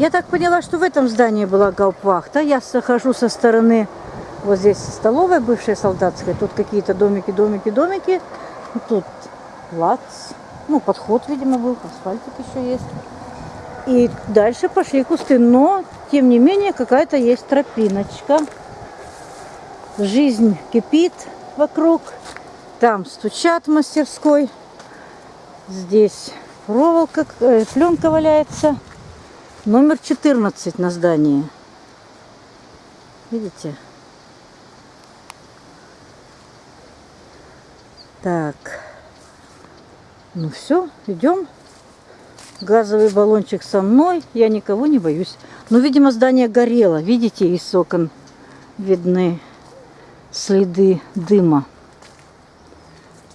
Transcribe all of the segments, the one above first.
Я так поняла, что в этом здании была гауптвахта. Я захожу со стороны, вот здесь столовая бывшая солдатская. Тут какие-то домики, домики, домики. Тут плац. Ну, подход, видимо, был. Асфальтик еще есть. И дальше пошли кусты. Но, тем не менее, какая-то есть тропиночка. Жизнь кипит вокруг. Там стучат в мастерской. Здесь проволока, э, пленка валяется. Номер 14 на здании. Видите? Так. Ну все, идем. Газовый баллончик со мной. Я никого не боюсь. Но, видимо, здание горело. Видите, из окон видны следы дыма.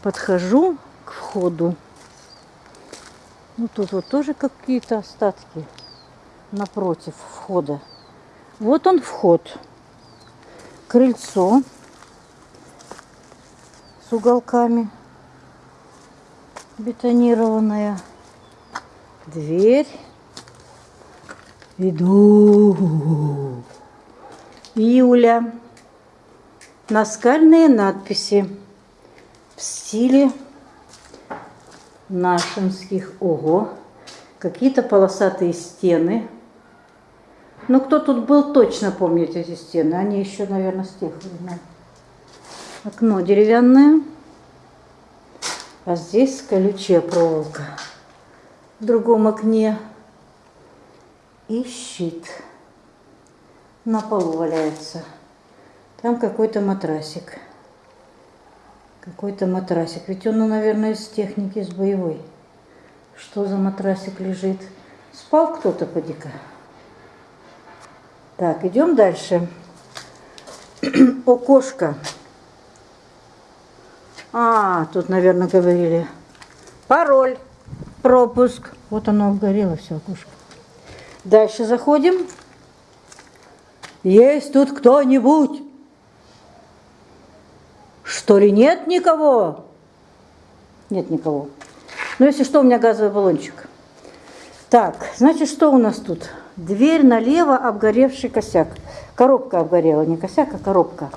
Подхожу к входу. Ну, тут вот тоже какие-то остатки напротив входа. Вот он вход. Крыльцо с уголками бетонированная. Дверь. Иду. Юля. Наскальные надписи в стиле нашинских. Ого. Какие-то полосатые стены. Ну, кто тут был, точно помнит эти стены. Они еще, наверное, с тех времен. Окно деревянное. А здесь колючая проволока. В другом окне. И щит. На полу валяется. Там какой-то матрасик. Какой-то матрасик. Ведь он, ну, наверное, из техники, из боевой. Что за матрасик лежит? Спал кто-то, поди-ка. Так, идем дальше. Окошко. А, тут, наверное, говорили. Пароль, пропуск. Вот оно обгорело, все окошко. Дальше заходим. Есть тут кто-нибудь? Что ли нет никого? Нет никого. Ну, если что, у меня газовый баллончик. Так, значит, что у нас тут? Дверь налево, обгоревший косяк. Коробка обгорела, не косяк, а коробка.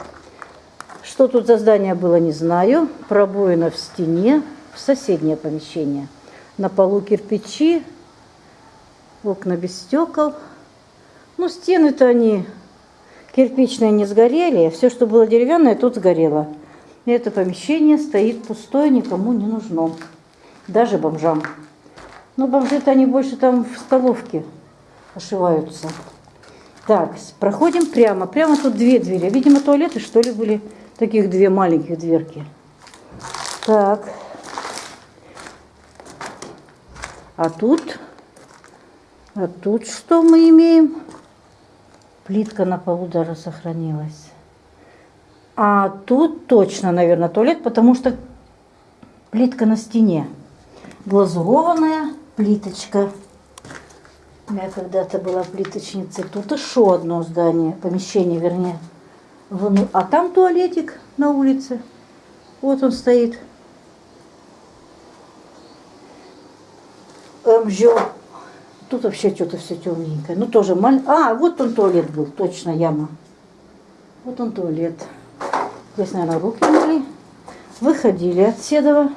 Что тут за здание было, не знаю. Пробоина в стене, в соседнее помещение. На полу кирпичи, окна без стекол. Ну, стены-то они кирпичные не сгорели. Все, что было деревянное, тут сгорело. И это помещение стоит пустое, никому не нужно. Даже бомжам. Но бомжи-то они больше там в столовке ошиваются. Так, проходим прямо. Прямо тут две двери. Видимо, туалеты, что ли, были. Таких две маленьких дверки. Так. А тут... А тут что мы имеем? Плитка на полу даже сохранилась. А тут точно, наверное, туалет, потому что плитка на стене. Глазурованная плиточка. Я когда-то была плиточницей. Тут еще одно здание, помещение, вернее. А там туалетик на улице. Вот он стоит. МЖО. Тут вообще что-то все темненькое. Ну, тоже маленькое. А, вот он туалет был, точно, яма. Вот он туалет. Здесь, наверное, руки мыли. Выходили от Седова.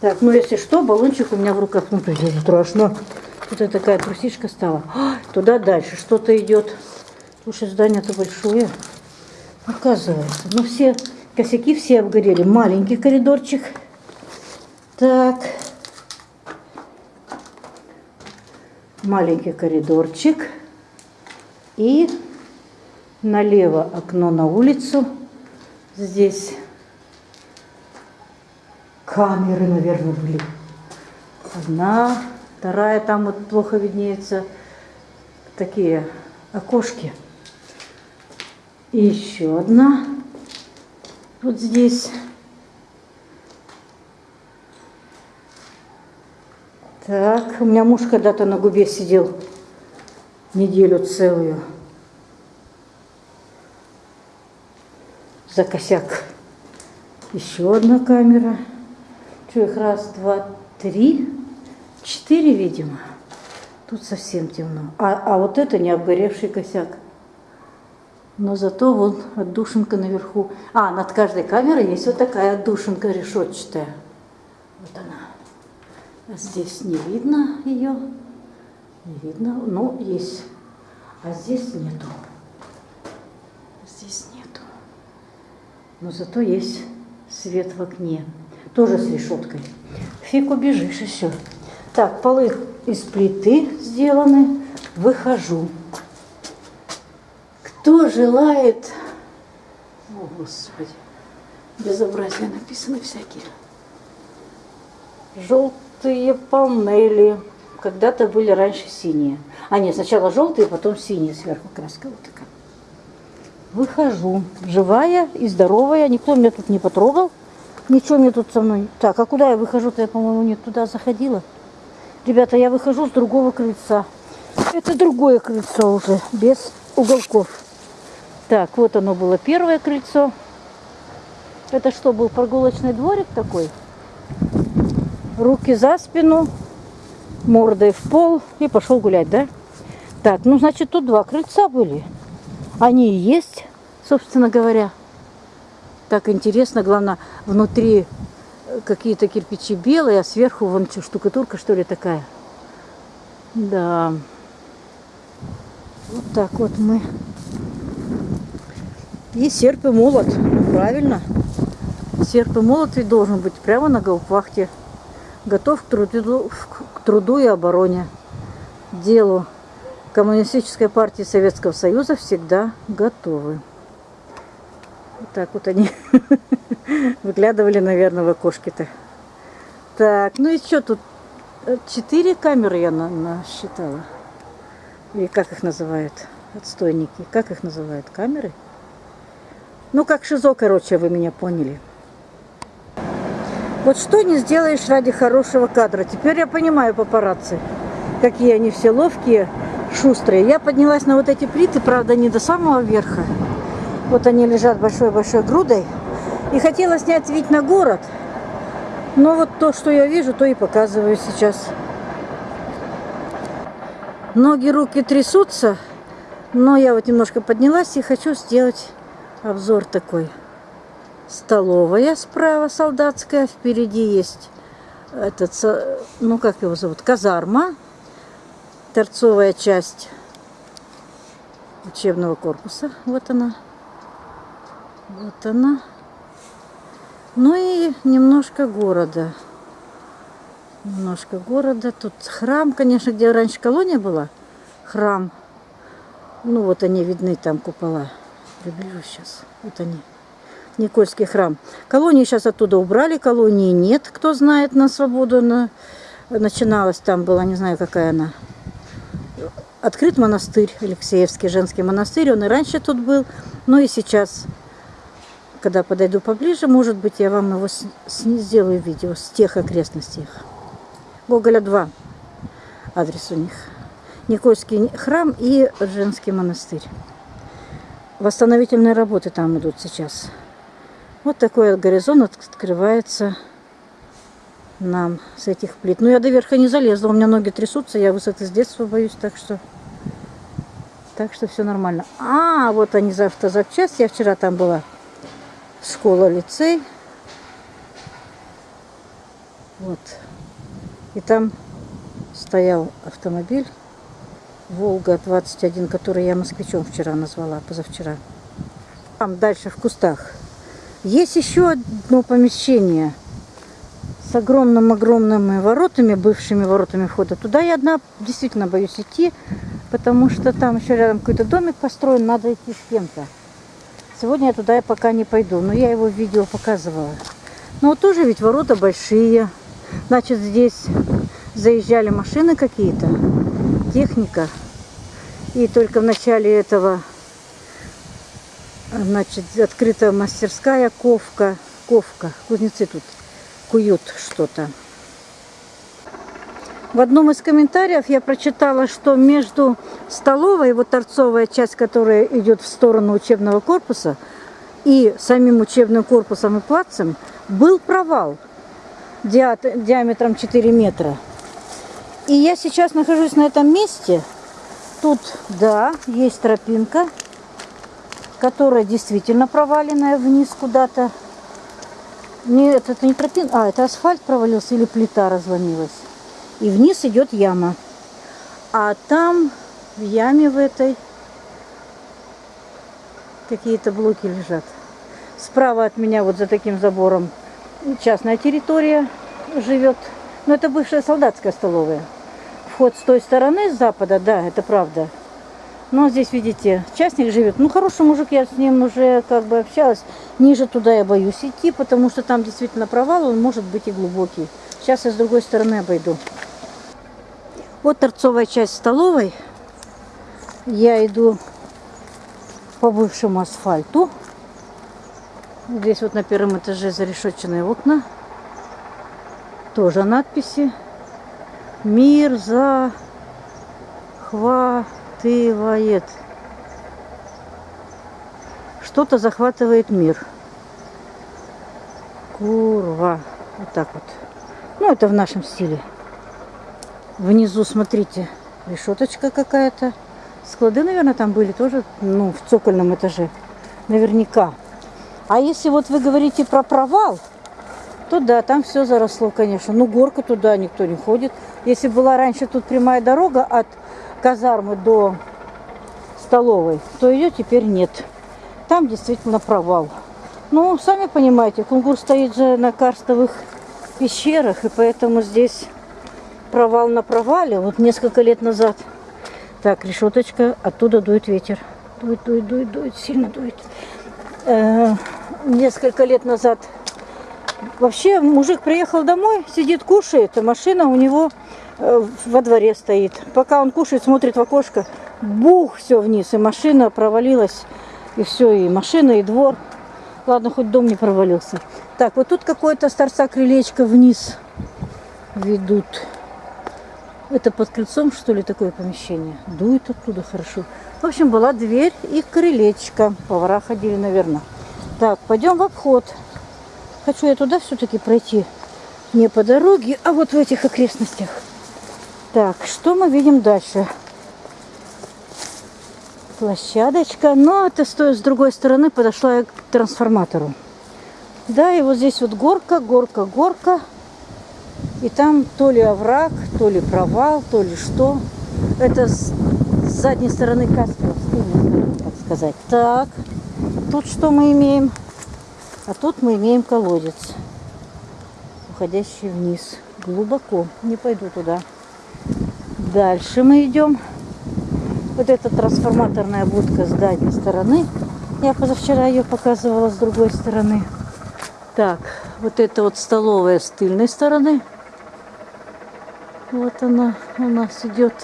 Так, ну если что, баллончик у меня в руках. Ну, страшно. Тут такая трусишка стала. А, туда дальше что-то идет. Слушай, здание-то большое. Оказывается. Ну, все косяки все обгорели. Маленький коридорчик. Так. Маленький коридорчик. И налево окно на улицу. Здесь камеры, наверное, были. Одна, Вторая там вот плохо виднеется такие окошки. И еще одна вот здесь. Так, у меня муж когда-то на губе сидел неделю целую. За косяк. Еще одна камера. Что их раз, два, три. Четыре, видимо. Тут совсем темно. А, а вот это не обгоревший косяк. Но зато вон отдушинка наверху. А, над каждой камерой есть вот такая отдушинка решетчатая. Вот она. А здесь не видно ее. Не видно. Ну, есть. А здесь нету. Здесь нету. Но зато есть свет в окне. Тоже с решеткой. Фиг убежишь еще. Так, полы из плиты сделаны. Выхожу. Кто желает... О, Господи. Безобразия написаны всякие. Желтые панели. Когда-то были раньше синие. А нет, сначала желтые, потом синие сверху краска вот такая. Выхожу. Живая и здоровая. Никто меня тут не потрогал. Ничего мне тут со мной. Так, а куда я выхожу-то? Я, по-моему, не туда заходила. Ребята, я выхожу с другого крыльца. Это другое крыльцо уже, без уголков. Так, вот оно было первое крыльцо. Это что, был прогулочный дворик такой? Руки за спину, мордой в пол и пошел гулять, да? Так, ну, значит, тут два крыльца были. Они и есть, собственно говоря. Так интересно, главное, внутри какие-то кирпичи белые, а сверху вон что, штукатурка, что ли, такая. Да. Вот так вот мы. И серп и молот. Правильно. Серп и молот ведь должен быть прямо на гаупвахте. Готов к труду, к труду и обороне. Делу. Коммунистической партии Советского Союза всегда готовы. Вот так вот они выглядывали, наверное, в окошке-то. Так, ну и что тут? Четыре камеры я насчитала. Или как их называют? Отстойники. Как их называют? Камеры? Ну, как шизо, короче, вы меня поняли. Вот что не сделаешь ради хорошего кадра. Теперь я понимаю папарацци. Какие они все ловкие, шустрые. Я поднялась на вот эти плиты, правда, не до самого верха. Вот они лежат большой-большой грудой. И хотела снять вид на город. Но вот то, что я вижу, то и показываю сейчас. Ноги, руки трясутся. Но я вот немножко поднялась и хочу сделать обзор такой. Столовая справа солдатская. Впереди есть этот, ну как его зовут, казарма. Торцовая часть учебного корпуса. Вот она. Вот она. Ну и немножко города. Немножко города. Тут храм, конечно, где раньше колония была. Храм. Ну вот они видны, там купола. Приближу сейчас. Вот они. Никольский храм. Колонии сейчас оттуда убрали, колонии нет. Кто знает, на свободу на... начиналась там была, не знаю, какая она. Открыт монастырь, Алексеевский женский монастырь. Он и раньше тут был, но и сейчас когда подойду поближе, может быть, я вам его с, с, сделаю видео с тех окрестностей. Гоголя 2 адрес у них. Никольский храм и женский монастырь. Восстановительные работы там идут сейчас. Вот такой горизонт открывается нам с этих плит. Ну, я до верха не залезла, у меня ноги трясутся, я высоты с детства боюсь, так что... Так что все нормально. А, вот они за автозапчасть, я вчера там была школа-лицей. Вот. И там стоял автомобиль Волга-21, который я москвичом вчера назвала, позавчера. Там дальше в кустах. Есть еще одно помещение с огромным-огромными воротами, бывшими воротами входа. Туда я одна действительно боюсь идти, потому что там еще рядом какой-то домик построен, надо идти с кем-то. Сегодня я туда пока не пойду, но я его в видео показывала. Но тоже ведь ворота большие. Значит, здесь заезжали машины какие-то, техника. И только в начале этого, значит, открыта мастерская ковка. Ковка. Кузнецы тут куют что-то. В одном из комментариев я прочитала, что между столовой, вот торцовая часть, которая идет в сторону учебного корпуса, и самим учебным корпусом и плацем, был провал диаметром 4 метра. И я сейчас нахожусь на этом месте. Тут, да, есть тропинка, которая действительно проваленная вниз куда-то. Нет, это не тропинка, а это асфальт провалился или плита разломилась. И вниз идет яма. А там в яме в этой какие-то блоки лежат. Справа от меня вот за таким забором частная территория живет. Но это бывшая солдатская столовая. Вход с той стороны, с запада, да, это правда. Но здесь, видите, частник живет. Ну, хороший мужик, я с ним уже как бы общалась. Ниже туда я боюсь идти, потому что там действительно провал, он может быть и глубокий. Сейчас я с другой стороны обойду. Вот торцовая часть столовой. Я иду по бывшему асфальту. Здесь вот на первом этаже зарешетченные окна. Тоже надписи. Мир захватывает. Что-то захватывает мир. Курва. Вот так вот. Ну, это в нашем стиле. Внизу, смотрите, решеточка какая-то. Склады, наверное, там были тоже, ну, в цокольном этаже. Наверняка. А если вот вы говорите про провал, то да, там все заросло, конечно. Ну, горка туда никто не ходит. Если была раньше тут прямая дорога от казармы до столовой, то ее теперь нет. Там действительно провал. Ну, сами понимаете, Кунгур стоит же на карстовых пещерах, и поэтому здесь провал на провале. Вот несколько лет назад. Так, решеточка, оттуда дует ветер. Дует, дует, дует, дует, сильно дует. Э, несколько лет назад вообще мужик приехал домой, сидит, кушает, а машина у него э, во дворе стоит. Пока он кушает, смотрит в окошко, бух, все вниз, и машина провалилась, и все, и машина, и двор. Ладно, хоть дом не провалился. Так, вот тут какое-то с торца крылечко вниз ведут. Это под крыльцом, что ли, такое помещение? Дует оттуда хорошо. В общем, была дверь и крылечко. Повара ходили, наверное. Так, пойдем в обход. Хочу я туда все-таки пройти. Не по дороге, а вот в этих окрестностях. Так, что мы видим дальше? Площадочка. Но это стоит с другой стороны подошла я к трансформатору. Да, и вот здесь вот горка, горка, горка. И там то ли овраг, то ли провал, то ли что. Это с задней стороны Каспия, так сказать. Так, тут что мы имеем? А тут мы имеем колодец, уходящий вниз. Глубоко. Не пойду туда. Дальше мы идем. Вот эта трансформаторная будка с дальней стороны. Я позавчера ее показывала с другой стороны. Так, вот это вот столовая с тыльной стороны. Вот она у нас идет.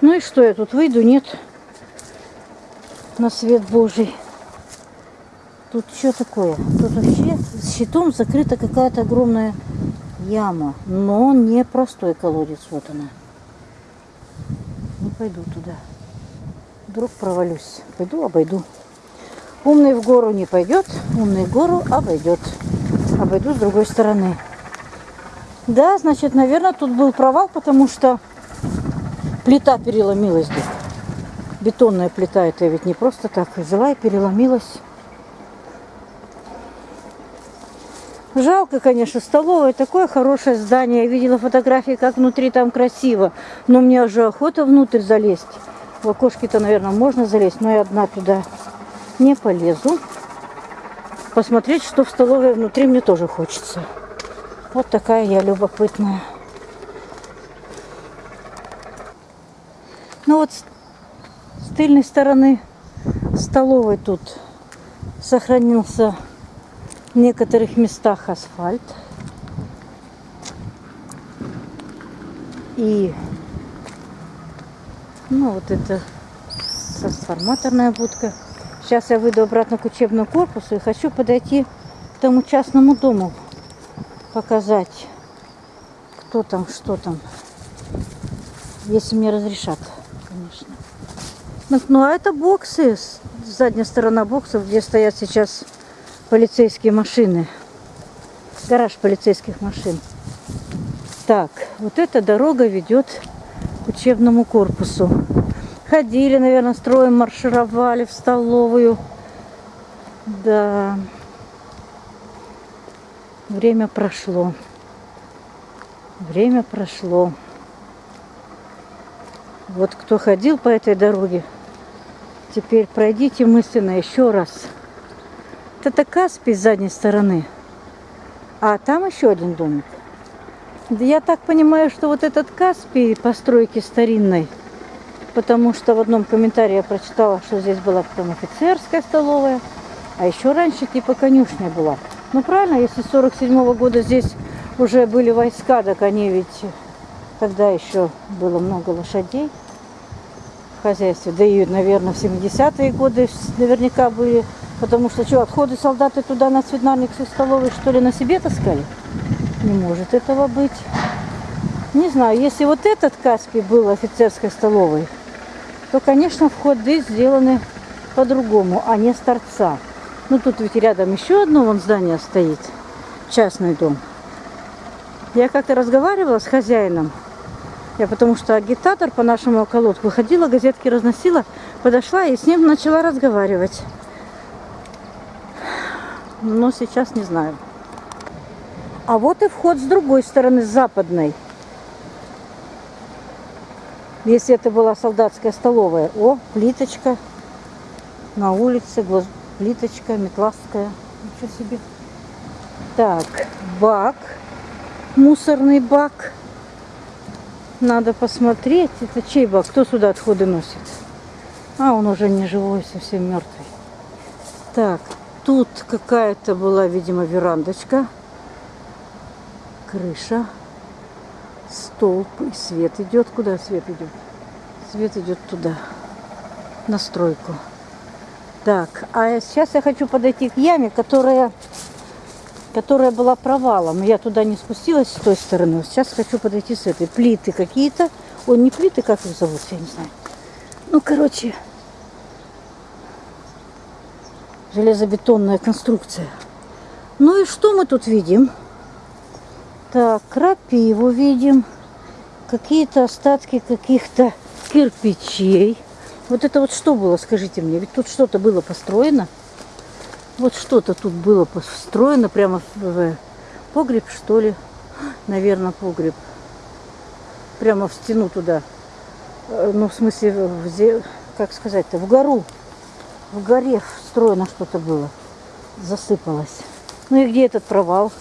Ну и что, я тут выйду? Нет. На свет Божий. Тут что такое? Тут вообще щитом закрыта какая-то огромная яма. Но не простой колодец. Вот она. Не пойду туда. Вдруг провалюсь. Пойду, обойду. Умный в гору не пойдет, умный в гору обойдет. Обойду с другой стороны. Да, значит, наверное, тут был провал, потому что плита переломилась здесь. Бетонная плита, это ведь не просто так. Взяла и переломилась. Жалко, конечно, столовая. Такое хорошее здание. Я видела фотографии, как внутри там красиво. Но мне уже охота внутрь залезть. В окошки-то, наверное, можно залезть, но я одна туда не полезу. Посмотреть, что в столовой внутри мне тоже хочется. Вот такая я любопытная. Ну вот с тыльной стороны столовой тут сохранился в некоторых местах асфальт. И ну вот это трансформаторная будка. Сейчас я выйду обратно к учебному корпусу и хочу подойти к тому частному дому, показать, кто там, что там. Если мне разрешат, конечно. Ну, ну а это боксы, задняя сторона боксов, где стоят сейчас полицейские машины. Гараж полицейских машин. Так, вот эта дорога ведет к учебному корпусу. Ходили, наверное, строем маршировали в столовую. Да. Время прошло. Время прошло. Вот кто ходил по этой дороге, теперь пройдите мысленно еще раз. Это Каспий с задней стороны. А там еще один домик. Я так понимаю, что вот этот Каспий постройки старинной, потому что в одном комментарии я прочитала, что здесь была потом офицерская столовая, а еще раньше типа конюшня была. Ну правильно, если с 47 -го года здесь уже были войска, так они ведь тогда еще было много лошадей в хозяйстве. Да и, наверное, в 70-е годы наверняка были, потому что что, отходы солдаты туда на свинарник со столовой, что ли, на себе таскали? Не может этого быть. Не знаю, если вот этот Каспий был офицерской столовой, то, конечно, входы сделаны по-другому, а не с торца. Ну, тут ведь рядом еще одно вон здание стоит, частный дом. Я как-то разговаривала с хозяином, я потому что агитатор по нашему околотку выходила, газетки разносила, подошла и с ним начала разговаривать. Но сейчас не знаю. А вот и вход с другой стороны, с западной. Если это была солдатская столовая. О, плиточка на улице, плиточка, метластская. Ничего себе. Так, бак, мусорный бак. Надо посмотреть, это чей бак, кто сюда отходы носит. А, он уже не живой, совсем мертвый. Так, тут какая-то была, видимо, верандочка крыша, столб и свет идет. Куда свет идет? Свет идет туда, на стройку. Так, а сейчас я хочу подойти к яме, которая, которая была провалом. Я туда не спустилась с той стороны. Сейчас хочу подойти с этой. Плиты какие-то. Ой, не плиты, как их зовут, я не знаю. Ну, короче, железобетонная конструкция. Ну и что мы тут видим? Так, крапиву видим. Какие-то остатки каких-то кирпичей. Вот это вот что было, скажите мне? Ведь тут что-то было построено. Вот что-то тут было построено прямо в погреб, что ли. Наверное, погреб. Прямо в стену туда. Э, ну, в смысле, в, как сказать-то, в гору. В горе встроено что-то было. Засыпалось. Ну и где этот провал?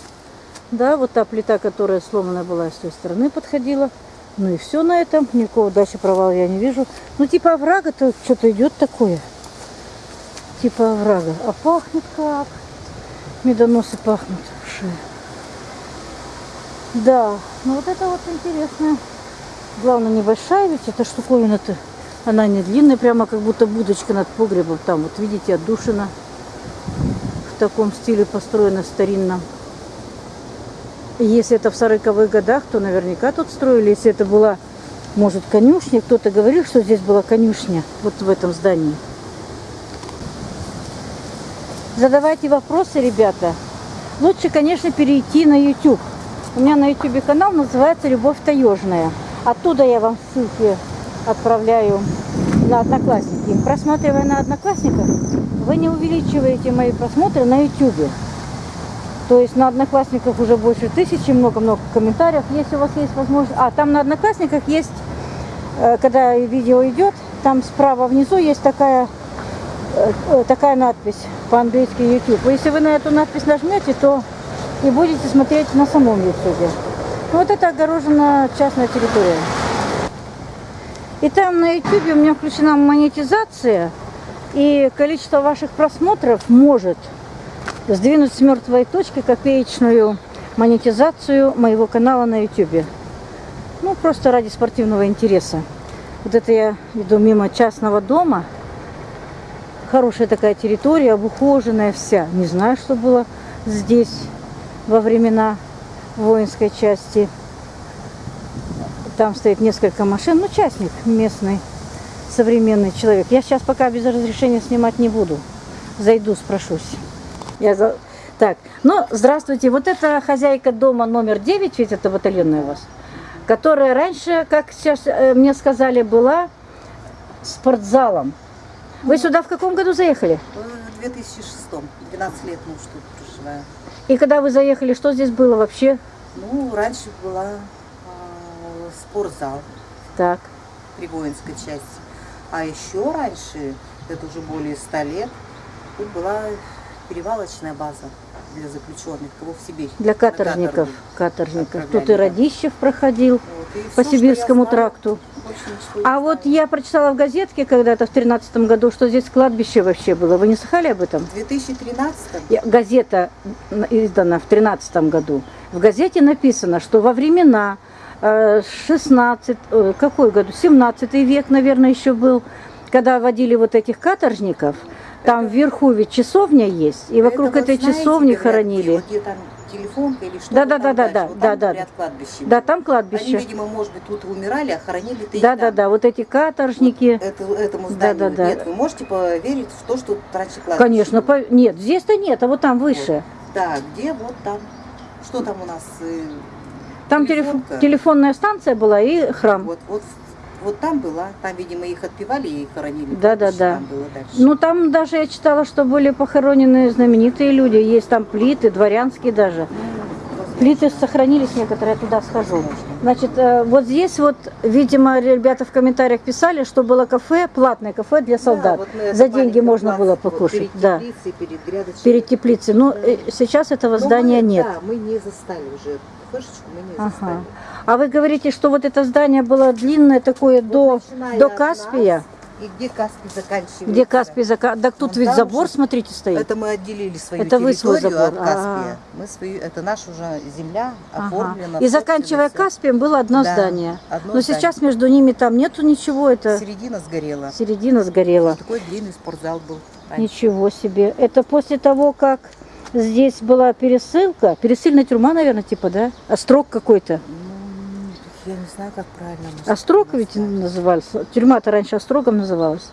Да, вот та плита, которая сломана была с той стороны, подходила. Ну и все на этом. Никакого дальше провала я не вижу. Ну типа оврага-то что-то идет такое. Типа оврага. А пахнет как? Медоносы пахнут. Шея. Да, ну вот это вот интересно. Главное, небольшая ведь эта штуковина-то. Она не длинная, прямо как будто будочка над погребом. Там вот видите, отдушина. В таком стиле построена старинном. Если это в 40-х годах, то наверняка тут строили. Если это была, может, конюшня. Кто-то говорил, что здесь была конюшня, вот в этом здании. Задавайте вопросы, ребята. Лучше, конечно, перейти на YouTube. У меня на YouTube канал называется «Любовь таежная». Оттуда я вам ссылки отправляю на Одноклассники. Просматривая на Одноклассниках, вы не увеличиваете мои просмотры на YouTube. То есть на Одноклассниках уже больше тысячи, много-много комментариев. Если у вас есть возможность... А, там на Одноклассниках есть, э, когда видео идет, там справа внизу есть такая, э, э, такая надпись по-английски YouTube. Если вы на эту надпись нажмете, то и будете смотреть на самом YouTube. Вот это огорожена частная территория. И там на YouTube у меня включена монетизация, и количество ваших просмотров может сдвинуть с мертвой точки копеечную монетизацию моего канала на YouTube. Ну, просто ради спортивного интереса. Вот это я иду мимо частного дома. Хорошая такая территория, обухоженная вся. Не знаю, что было здесь во времена воинской части. Там стоит несколько машин. Ну, частник местный, современный человек. Я сейчас пока без разрешения снимать не буду. Зайду, спрошусь. Я за... Так, ну, здравствуйте. Вот это хозяйка дома номер 9, ведь это батальонная у вас. которая раньше, как сейчас э, мне сказали, была спортзалом. Вы сюда в каком году заехали? В 2006 12 лет мы уж тут проживаем. И когда вы заехали, что здесь было вообще? Ну, раньше была а, спортзал Так. при воинской части. А еще раньше, это уже более 100 лет, тут была перевалочная база для заключенных, кого в Сибирь. Для каторжников. Каторжников. Тут и. Радищев проходил Вот, и по что Сибирскому знаю, тракту. А вот я прочитала в газетке когда-то в тринадцатом году, что здесь кладбище вообще было. Вы не слыхали об этом? В 2013 Я- Газета издана в тринадцатом году. В газете написано, что во времена э, 16, э, какой году, 17 век, наверное, еще был, когда водили вот этих каторжников, там вверху ведь часовня есть, и вокруг Это вот, этой знаете, часовни говорят, хоронили. Вот где там телефонка или что Да, да, да, да, да, вот да, там, да. кладбище. Да, там Они, кладбище. видимо, может быть, тут умирали, а хоронили-то их Да, да, да, вот эти каторжники. Это, этому Да, зданию. да, да. Нет, вы можете поверить в то, что тут раньше кладбище Конечно, было? по- нет, здесь-то нет, а вот там выше. Да, где вот там? Что там у нас? э, Там телефонка? телефонная станция была и храм. Вот, вот, вот там была. Там, видимо, их отпевали и хоронили. Да, да, да. Ну, там даже я читала, что были похоронены знаменитые люди. Есть там плиты, дворянские даже. Плиты сохранились некоторые, я туда схожу. Значит, э, вот здесь вот, видимо, ребята в комментариях писали, что было кафе, платное кафе для Да, солдат. вот мы За деньги можно было вот покушать. Перед да. теплицей, перед грядочкой. Перед теплицей. Но э, сейчас этого Но здания мы- нет. Да, мы не застали уже. Флешечку мы не Ага. застали. А вы говорите, что вот это здание было длинное такое Вот до, до Каспия. И где Каспий заканчивается? Где Каспий зака... Так тут Вон ведь забор, уже- смотрите, стоит. Это мы отделили свою Это вы свой территорию забор, от а. Каспия. Мы свою, это наша уже земля Ага. оформлена. И заканчивая собственно, Каспием было одно Да, здание. одно Но здание. сейчас между ними там нету ничего, это Середина сгорела. середина сгорела. Такой длинный спортзал был. раньше. Ничего себе. Это после того, как здесь была пересылка, пересыльная тюрьма, наверное, типа, да? Острог какой-то. Я не знаю, как правильно. Острог ведь назывался. Тюрьма-то раньше Острогом называлась.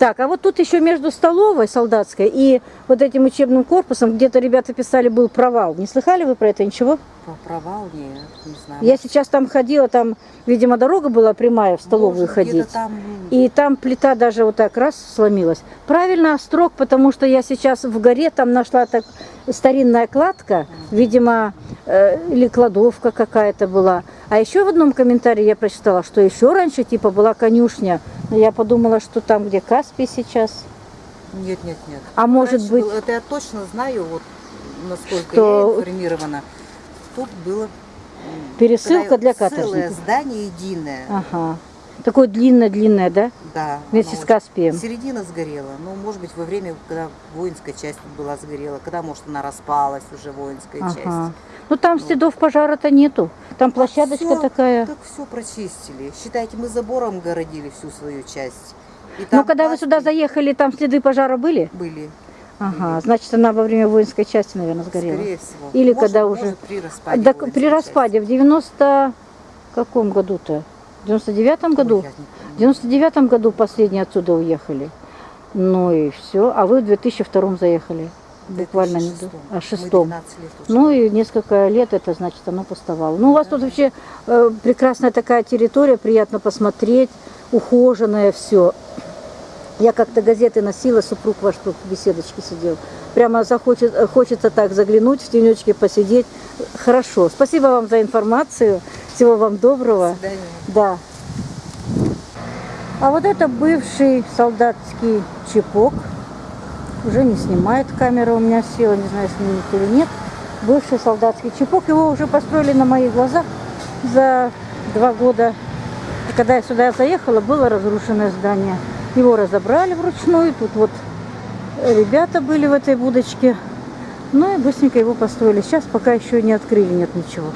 Так, а вот тут еще между столовой солдатской и вот этим учебным корпусом, где-то ребята писали, был провал. Не слыхали вы про это ничего? Про провал нет, не знаю. Я сейчас там ходила, там, видимо, дорога была прямая в столовую Может, ходить. Там, И там плита даже вот так раз сломилась. Правильно острог, потому что я сейчас в горе там нашла так старинная кладка, видимо, э, или кладовка какая-то была. А еще в одном комментарии я прочитала, что еще раньше типа была конюшня. Но я подумала, что там, где Каспий сейчас. Нет, нет, нет. А может Раньше быть- было- это я точно знаю, вот насколько Что- я информирована. Тут было Пересылка для Целое каторжников. здание единое. Ага. Такое длинное-длинное, да? Да. Вместе с Каспием. Середина сгорела. Ну, может быть, во время, когда воинская часть была сгорела, когда, может, она распалась уже, воинская Ага. часть. Ну там следов пожара-то нету. Там площадочка Всё, такая. Так все прочистили. Считайте, мы забором городили всю свою часть. Ну, когда вы сюда заехали, там следы пожара были? Были, Ага, значит, она во время воинской части, наверное, сгорела. скорее всего. Или Может, когда может, уже- при распаде. Да, при части. распаде в 90 каком году-то? В 99-м Ой, году? В 99-м году последние отсюда уехали. Ну и все. А вы в 2002 заехали. Буквально не 2006. А шестом. 12 лет уже. Ну и несколько лет это значит оно пустовало. Ну у вас тут вообще э, прекрасная такая территория, приятно посмотреть, ухоженное все. Я как-то газеты носила, супруг ваш тут в беседочке сидел. Прямо захочет, э, хочется так заглянуть, в тенечке посидеть. Хорошо. Спасибо вам за информацию. Всего вам доброго. До свидания. Да. А вот это бывший солдатский чепок. Уже не снимает камера у меня села, не знаю, снимет или нет. Бывший солдатский чепок. Его уже построили на моих глазах за два года. Когда я сюда заехала, было разрушенное здание. Его разобрали вручную. Тут вот ребята были в этой будочке. Ну и быстренько его построили. Сейчас пока еще не открыли, нет ничего.